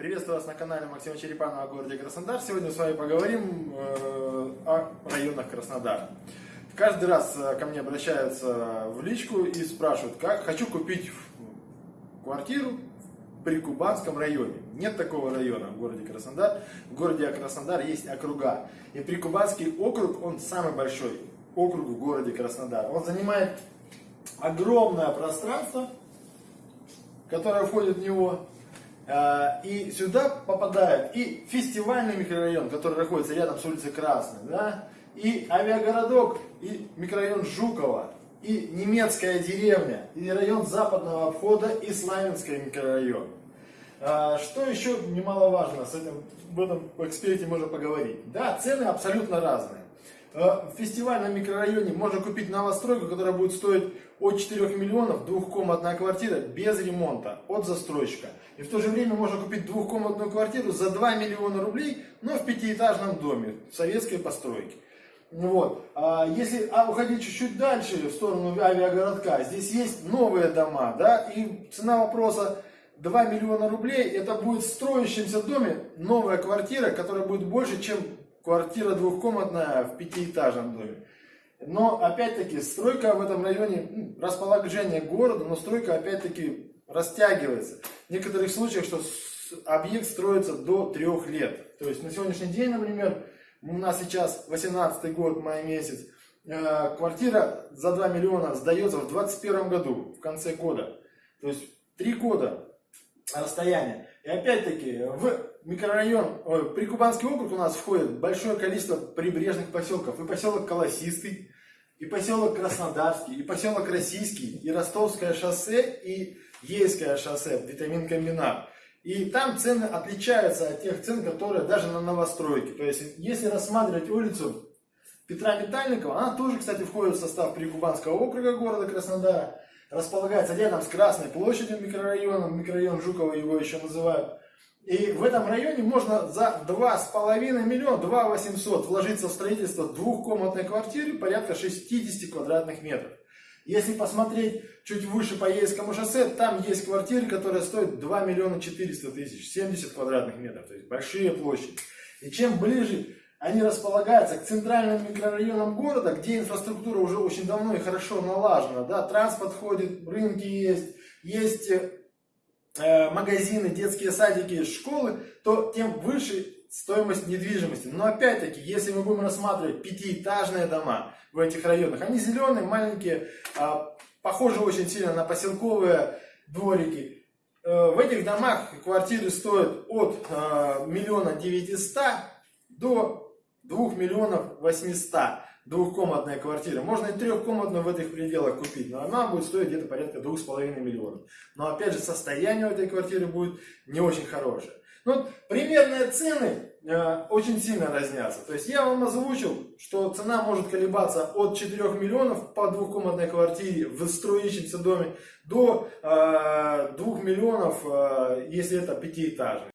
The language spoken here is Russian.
Приветствую вас на канале Максима Черепанова о городе Краснодар. Сегодня с вами поговорим э, о районах Краснодара. Каждый раз э, ко мне обращаются в личку и спрашивают, как хочу купить квартиру в Прикубанском районе. Нет такого района в городе Краснодар. В городе Краснодар есть округа. И Прикубанский округ, он самый большой округ в городе Краснодар. Он занимает огромное пространство, которое входит в него. А, и сюда попадает и фестивальный микрорайон, который находится рядом с улицей Красной, да, и авиагородок, и микрорайон Жукова, и немецкая деревня, и район западного обхода, и Славянский микрорайон. А, что еще немаловажно, с этим, в этом эксперте можно поговорить. Да, цены абсолютно разные. В фестивальном микрорайоне можно купить новостройку, которая будет стоить от 4 миллионов, двухкомнатная квартира без ремонта от застройщика. И в то же время можно купить двухкомнатную квартиру за 2 миллиона рублей, но в пятиэтажном доме советской постройки. Вот. А если а уходить чуть-чуть дальше, в сторону авиагородка, здесь есть новые дома, да, и цена вопроса 2 миллиона рублей, это будет в строящемся доме новая квартира, которая будет больше, чем квартира двухкомнатная в пятиэтажном доме. Но опять-таки стройка в этом районе, расположение города, но стройка опять-таки растягивается. В некоторых случаях, что объект строится до трех лет. То есть на сегодняшний день, например, у нас сейчас 18 год, май месяц, э, квартира за 2 миллиона сдается в 2021 году, в конце года. То есть 3 года расстояние. Опять-таки в микрорайон, Прикубанский округ у нас входит большое количество прибрежных поселков. И поселок Колосистый, и поселок Краснодарский, и поселок Российский, и Ростовское шоссе, и Ейское шоссе, витамин комбинат. И там цены отличаются от тех цен, которые даже на новостройке. То есть, если рассматривать улицу Петра Метальникова, она тоже, кстати, входит в состав Прикубанского округа города Краснодара. Располагается рядом с Красной площадью микрорайоном, микрорайон Жукова его еще называют. И в этом районе можно за 2,5 миллиона, 2 800 вложиться в строительство двухкомнатной квартиры порядка 60 квадратных метров. Если посмотреть чуть выше по Ейскому шоссе, там есть квартиры, которые стоят 2 миллиона 400 тысяч, 70 квадратных метров, то есть большие площади. И чем ближе они располагаются к центральным микрорайонам города, где инфраструктура уже очень давно и хорошо налажена, да, транспорт ходит, рынки есть, есть э, магазины, детские садики, школы, то тем выше стоимость недвижимости. Но опять-таки, если мы будем рассматривать пятиэтажные дома в этих районах, они зеленые, маленькие, а, похожи очень сильно на поселковые дворики. Э, в этих домах квартиры стоят от э, миллиона девятиста до двух миллионов восьмиста двухкомнатная квартира. Можно и трехкомнатную в этих пределах купить, но она будет стоить где-то порядка двух с половиной миллионов. Но опять же, состояние у этой квартиры будет не очень хорошее. Ну, примерные цены э, очень сильно разнятся. То есть я вам озвучил, что цена может колебаться от 4 миллионов по двухкомнатной квартире в строящемся доме до э, 2 миллионов, э, если это пятиэтажный.